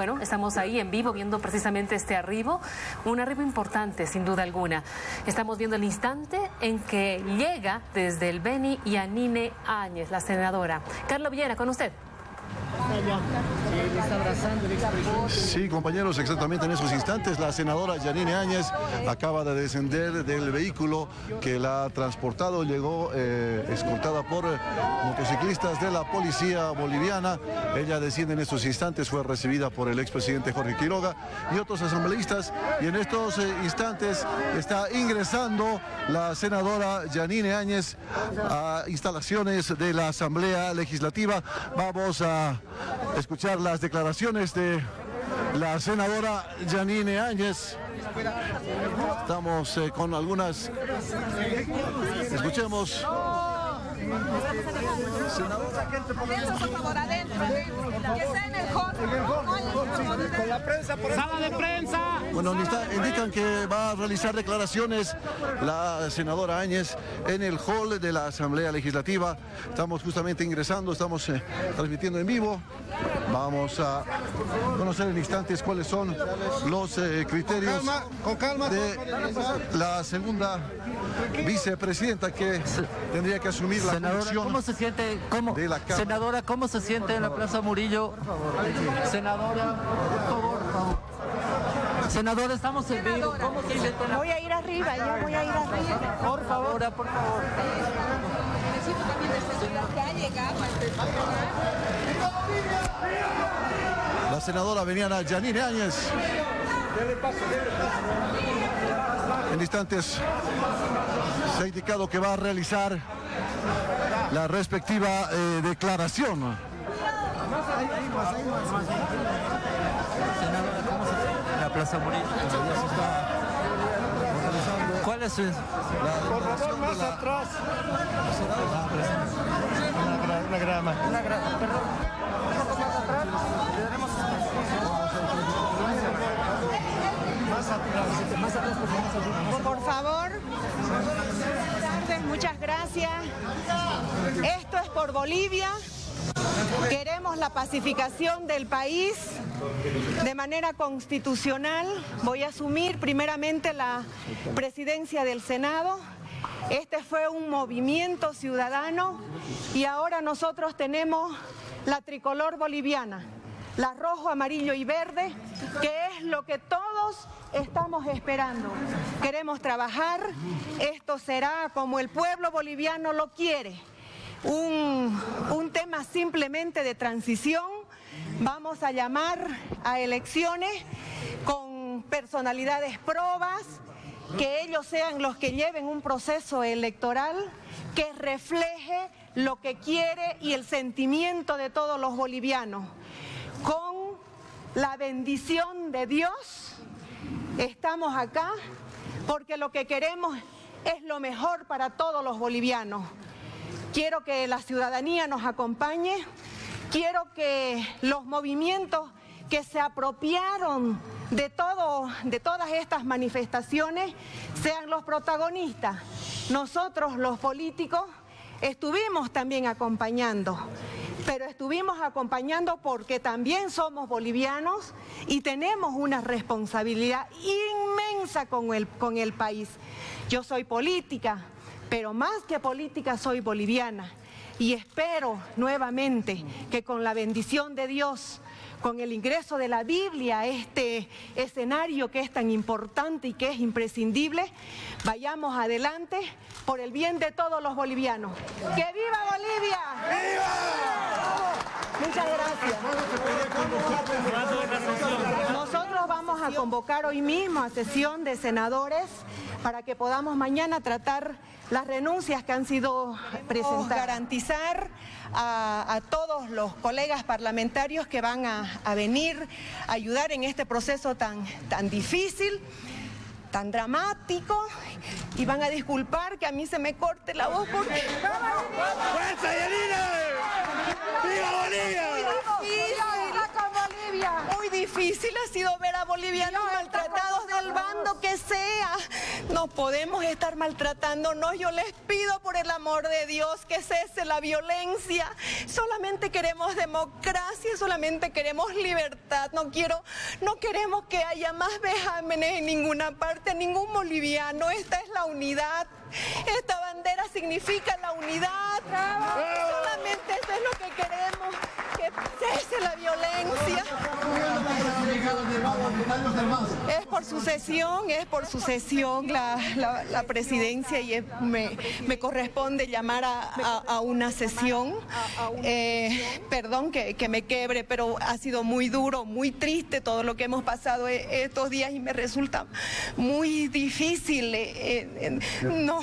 bueno, estamos ahí en vivo viendo precisamente este arribo, un arribo importante sin duda alguna. Estamos viendo el instante en que llega desde el Beni Yanine Áñez, la senadora. Carlos Villera, con usted. Sí, compañeros, exactamente en esos instantes la senadora Yanine Áñez acaba de descender del vehículo que la ha transportado, llegó eh, escoltada por motociclistas de la policía boliviana. Ella desciende en estos instantes, fue recibida por el expresidente Jorge Quiroga y otros asambleístas y en estos eh, instantes está ingresando la senadora Yanine Áñez a instalaciones de la Asamblea Legislativa. Vamos a escuchar las declaraciones de la senadora Janine Áñez. Estamos eh, con algunas... Escuchemos. Sala de prensa. Bueno, indican que va a realizar declaraciones la senadora Áñez en el hall de la Asamblea Legislativa. Estamos justamente ingresando, estamos eh, transmitiendo en vivo. Vamos a conocer en instantes cuáles son los eh, criterios de la segunda vicepresidenta que tendría que asumir la Senadora, ¿cómo se siente? ¿Cómo? Senadora, ¿cómo se siente en la Plaza Murillo? Senadora, por favor, por favor. Senadora, estamos en vivo. ¿Cómo se siente? La... Voy a ir arriba, yo voy a ir arriba. Por favor, por favor. La senadora veniana Janine Áñez. En instantes se ha indicado que va a realizar la respectiva eh, declaración. La Plaza. ¿Cuál es su... Por favor, más atrás. Una grama. Una grama, perdón. Por favor. Muchas gracias. Esto es por Bolivia. Queremos la pacificación del país de manera constitucional. Voy a asumir primeramente la presidencia del Senado. Este fue un movimiento ciudadano y ahora nosotros tenemos la tricolor boliviana, la rojo, amarillo y verde, que es lo que todos estamos esperando. Queremos trabajar, esto será como el pueblo boliviano lo quiere un, un tema simplemente de transición. Vamos a llamar a elecciones con personalidades probas, que ellos sean los que lleven un proceso electoral que refleje lo que quiere y el sentimiento de todos los bolivianos. Con la bendición de Dios estamos acá porque lo que queremos es lo mejor para todos los bolivianos. Quiero que la ciudadanía nos acompañe, quiero que los movimientos que se apropiaron de, todo, de todas estas manifestaciones sean los protagonistas. Nosotros los políticos estuvimos también acompañando, pero estuvimos acompañando porque también somos bolivianos y tenemos una responsabilidad inmensa con el, con el país. Yo soy política, pero más que política soy boliviana y espero nuevamente que con la bendición de Dios, con el ingreso de la Biblia a este escenario que es tan importante y que es imprescindible, vayamos adelante por el bien de todos los bolivianos. ¡Que viva Bolivia! ¡Viva! Muchas gracias. Nosotros vamos a convocar hoy mismo a sesión de senadores para que podamos mañana tratar las renuncias que han sido presentadas. Garantizar a, todos los colegas parlamentarios que van a, venir a ayudar en este proceso tan, tan difícil tan dramático y van a disculpar que a mí se me corte la voz porque... ¡Fuerza, Yanina! ¡Viva Bolivia! Difícil ha sido ver a bolivianos maltratados del bando que sea. No podemos estar maltratándonos. Yo les pido por el amor de Dios que cese la violencia. Solamente queremos democracia, solamente queremos libertad. No quiero, no queremos que haya más vejámenes en ninguna parte, ningún boliviano. Esta es la unidad. Esta bandera significa la unidad. Solamente eso es lo que queremos, que cese la violencia. Es por sucesión, es por sucesión la, la, presidencia y me, me, corresponde llamar a, una sesión. Eh, perdón que, que, me quebre, pero ha sido muy duro, muy triste todo lo que hemos pasado e, estos días y me resulta muy difícil eh, eh, no,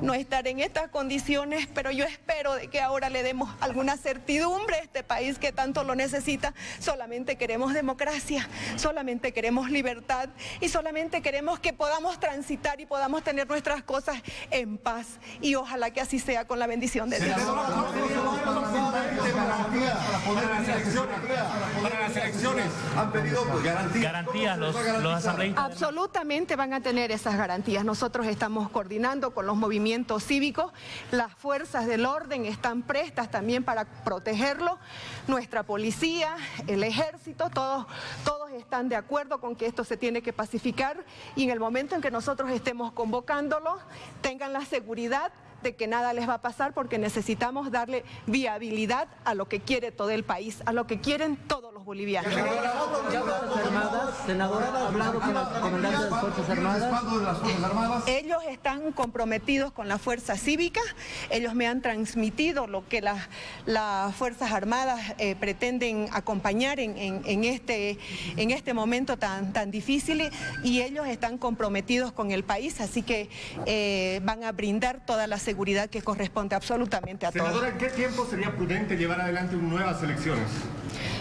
no estar en estas condiciones, pero yo espero de que ahora le demos alguna certidumbre a este país que tanto lo necesita. Solamente queremos democracia, solamente queremos libertad y solamente queremos que podamos transitar y podamos tener nuestras cosas en paz. Y ojalá que así sea con la bendición de Dios. Para las elecciones han pedido garantías. los, asambleístas. Absolutamente van a tener esas garantías. Nosotros estamos coordinando con los movimientos cívicos. Las fuerzas del orden están prestas también para protegerlo. Nuestra policía, el ejército, todos, todos están de acuerdo con que esto se tiene que pacificar y en el momento en que nosotros estemos convocándolo, tengan la seguridad de que nada les va a pasar porque necesitamos darle viabilidad a lo que quiere todo el país, a lo que quieren todos los bolivianos. Senadora, ¿ha hablado con los comandantes de las Fuerzas Armadas? Ellos están comprometidos con la Fuerza Cívica, ellos me han transmitido lo que las, las Fuerzas Armadas eh, pretenden acompañar en, en, este, en este momento tan, tan difícil y ellos están comprometidos con el país, así que eh, van a brindar toda la seguridad que corresponde absolutamente a todos. Senadora, ¿en qué tiempo sería prudente llevar adelante nuevas elecciones?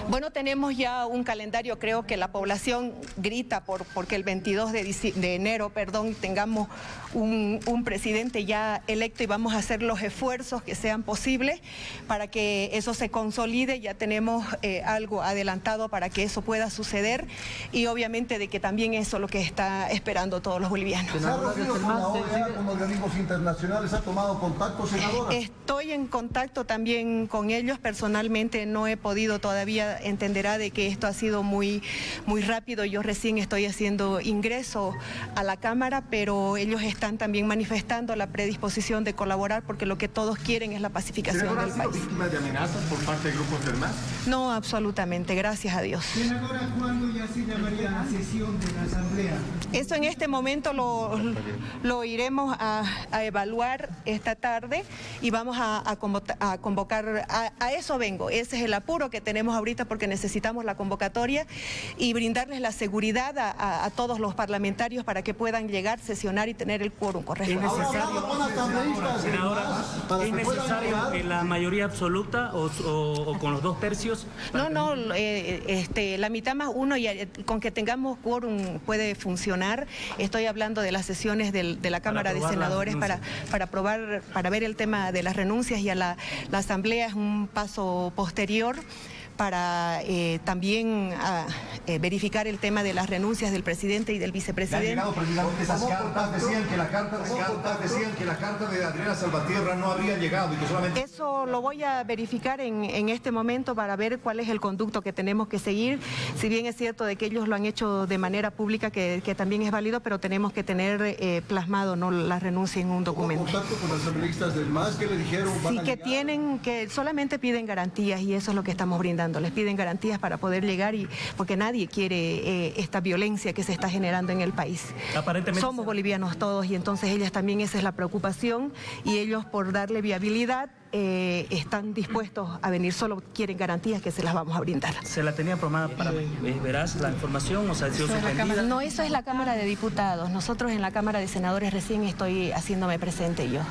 Bueno, tenemos ya un calendario, creo que la población grita por porque el 22 de, enero, perdón, tengamos un, presidente ya electo y vamos a hacer los esfuerzos que sean posibles para que eso se consolide, ya tenemos eh, algo adelantado para que eso pueda suceder y obviamente de que también eso es lo que está esperando todos los bolivianos. con organismos internacionales? ¿Ha tomado contacto, senadora? Estoy en contacto también con ellos, personalmente no he podido todavía entenderá de que esto ha sido muy, muy rápido. Yo recién estoy haciendo ingreso a la Cámara, pero ellos están también manifestando la predisposición de colaborar porque lo que todos quieren es la pacificación del país. víctimas de amenazas por parte de grupos del MAS? No, absolutamente, gracias a Dios. Senadora, ¿cuándo ya se llamaría la sesión de la Asamblea? Eso en este momento lo, lo iremos a, evaluar esta tarde y vamos a, convocar, a eso vengo, ese es el apuro que tenemos ahorita porque necesitamos la convocatoria y brindarles la seguridad a, todos los parlamentarios para que puedan llegar, sesionar y tener el quórum correcto. ¿Es necesario, senadora, ¿es necesario la mayoría absoluta o, con los dos tercios? No, no, eh, este, la mitad más uno y eh, con que tengamos quórum puede funcionar. Estoy hablando de las sesiones de la Cámara de Senadores para, para aprobar, para ver el tema de las renuncias y a la, la Asamblea es un paso posterior para eh, también ah, eh, verificar el tema de las renuncias del presidente y del vicepresidente. Llegado, esas cartas decían que la carta, cartas decían que la carta de Adriana Salvatierra no habría llegado y que solamente... Eso lo voy a verificar en, en, este momento para ver cuál es el conducto que tenemos que seguir. Si bien es cierto de que ellos lo han hecho de manera pública, que, que también es válido, pero tenemos que tener eh, plasmado no la renuncia en un documento. contacto con los asambleístas del MAS que le dijeron? sí, que tienen, que solamente piden garantías y eso es lo que estamos brindando les piden garantías para poder llegar y porque nadie quiere eh, esta violencia que se está generando en el país. Aparentemente somos bolivianos todos y entonces ellas también esa es la preocupación y ellos por darle viabilidad eh, están dispuestos a venir, solo quieren garantías que se las vamos a brindar. ¿Se la tenía programada para verás la información o sea, sido suspendida? No, eso es la Cámara de Diputados. Nosotros en la Cámara de Senadores recién estoy haciéndome presente yo.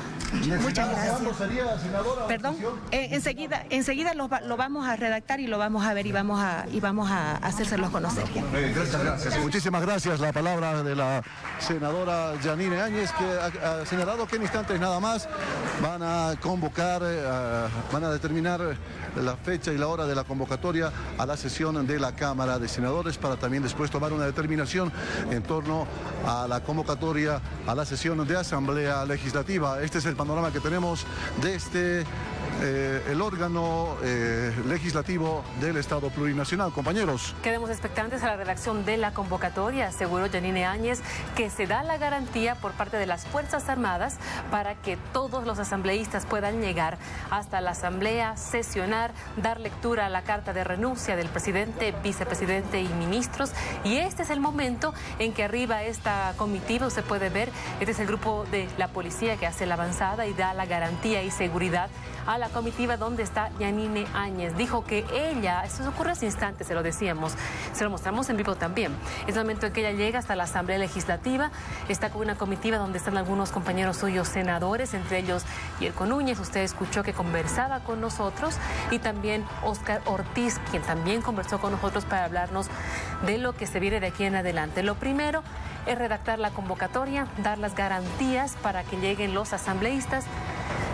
Muchas gracias. sería, senadora? Perdón, eh, enseguida, enseguida lo, vamos a redactar y lo vamos a ver y vamos a, y vamos a hacérselos conocer. gracias, Muchísimas gracias. La palabra de la senadora Janine Áñez, que ha, señalado que en instantes nada más van a convocar eh, van a determinar la fecha y la hora de la convocatoria a la sesión de la Cámara de Senadores para también después tomar una determinación en torno a la convocatoria a la sesión de Asamblea Legislativa. Este es el panorama que tenemos de este eh, el órgano eh, legislativo del Estado plurinacional. Compañeros. Quedemos expectantes a la redacción de la convocatoria, aseguró Janine Áñez, que se da la garantía por parte de las Fuerzas Armadas para que todos los asambleístas puedan llegar hasta la Asamblea, sesionar, dar lectura a la carta de renuncia del presidente, vicepresidente y ministros. Y este es el momento en que arriba esta comitiva, usted puede ver, este es el grupo de la policía que hace la avanzada y da la garantía y seguridad a la comitiva donde está Yanine Áñez. Dijo que ella, esto ocurre hace instantes, se lo decíamos, se lo mostramos en vivo también. Es el momento en que ella llega hasta la Asamblea Legislativa, está con una comitiva donde están algunos compañeros suyos senadores, entre ellos Yerko Núñez, usted escuchó que conversaba con nosotros, y también Oscar Ortiz, quien también conversó con nosotros para hablarnos de lo que se viene de aquí en adelante. Lo primero es redactar la convocatoria, dar las garantías para que lleguen los asambleístas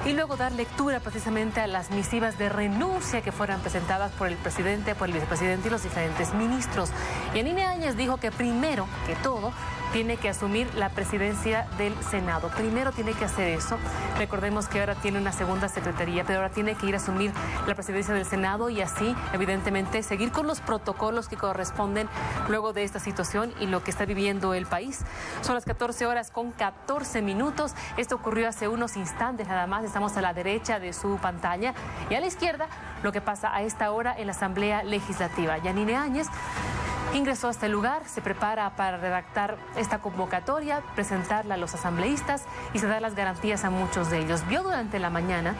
y luego dar lectura precisamente a las misivas de renuncia que fueran presentadas por el presidente, por el vicepresidente y los diferentes ministros. Y Anine Áñez dijo que primero que todo tiene que asumir la presidencia del Senado. Primero tiene que hacer eso. Recordemos que ahora tiene una segunda secretaría, pero ahora tiene que ir a asumir la presidencia del Senado y así, evidentemente, seguir con los protocolos que corresponden luego de esta situación y lo que está viviendo el país. Son las 14 horas con 14 minutos. Esto ocurrió hace unos instantes nada más. Estamos a la derecha de su pantalla y a la izquierda lo que pasa a esta hora en la Asamblea Legislativa. Yanine Áñez ingresó a este lugar, se prepara para redactar esta convocatoria, presentarla a los asambleístas y se da las garantías a muchos de ellos. Vio durante la mañana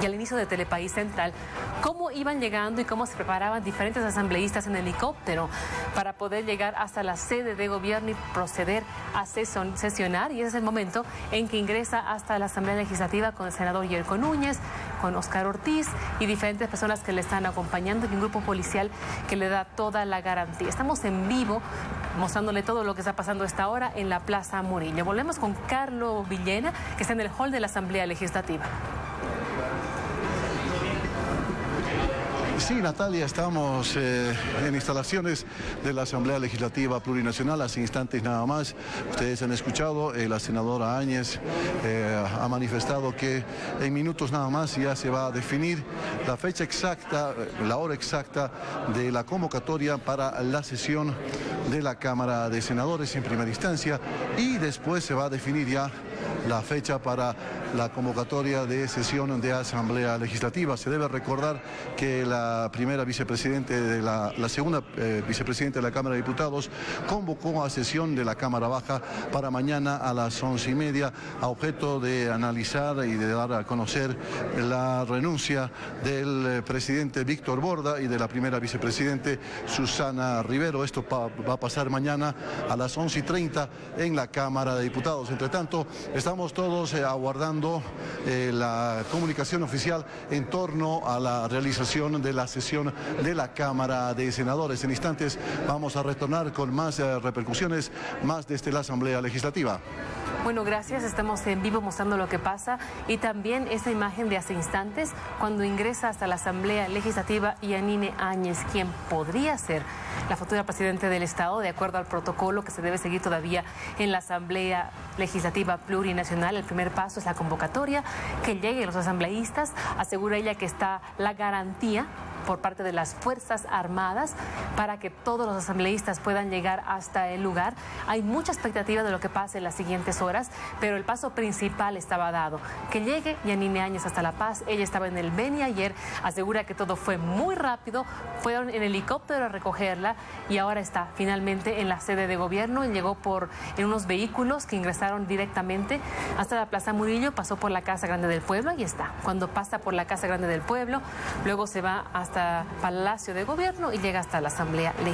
y al inicio de Telepaís Central cómo iban llegando y cómo se preparaban diferentes asambleístas en helicóptero para poder llegar hasta la sede de gobierno y proceder a sesionar. Y ese es el momento en que ingresa hasta la Asamblea Legislativa con el senador Yerko Núñez, con Oscar Ortiz y diferentes personas que le están acompañando y un grupo policial que le da toda la garantía. Estamos en vivo mostrándole todo lo que está pasando a esta hora en la Plaza Murillo. Volvemos con Carlos Villena, que está en el hall de la Asamblea Legislativa. Sí, Natalia, estamos eh, en instalaciones de la Asamblea Legislativa Plurinacional, hace instantes nada más. Ustedes han escuchado, eh, la senadora Áñez eh, ha manifestado que en minutos nada más ya se va a definir la fecha exacta, la hora exacta de la convocatoria para la sesión de la Cámara de Senadores en primera instancia y después se va a definir ya la fecha para la convocatoria de sesión de Asamblea Legislativa. Se debe recordar que la primera vicepresidente de la, segunda eh, vicepresidenta de la Cámara de Diputados convocó a sesión de la Cámara Baja para mañana a las once y media a objeto de analizar y de dar a conocer la renuncia del eh, presidente Víctor Borda y de la primera vicepresidente Susana Rivero. Esto va a pasar mañana a las once y treinta en la Cámara de Diputados. Entre tanto, estamos todos eh, aguardando la comunicación oficial en torno a la realización de la sesión de la Cámara de Senadores. En instantes vamos a retornar con más eh, repercusiones, más desde la Asamblea Legislativa. Bueno, gracias. Estamos en vivo mostrando lo que pasa y también esa imagen de hace instantes cuando ingresa hasta la Asamblea Legislativa Yanine Áñez, quien podría ser la futura presidente del Estado, de acuerdo al protocolo que se debe seguir todavía en la Asamblea Legislativa Plurinacional. El primer paso es la convocatoria, que lleguen los asambleístas. Asegura ella que está la garantía por parte de las Fuerzas Armadas para que todos los asambleístas puedan llegar hasta el lugar. Hay mucha expectativa de lo que pase en las siguientes horas, pero el paso principal estaba dado. Que llegue Yanine Áñez hasta La Paz. Ella estaba en el Beni ayer, asegura que todo fue muy rápido. Fueron en helicóptero a recogerla y ahora está finalmente en la sede de gobierno. Llegó por en unos vehículos que ingresaron directamente hasta la Plaza Murillo, pasó por la Casa Grande del Pueblo y está. Cuando pasa por la Casa Grande del Pueblo, luego se va hasta Palacio de Gobierno y llega hasta la Asamblea Legislativa.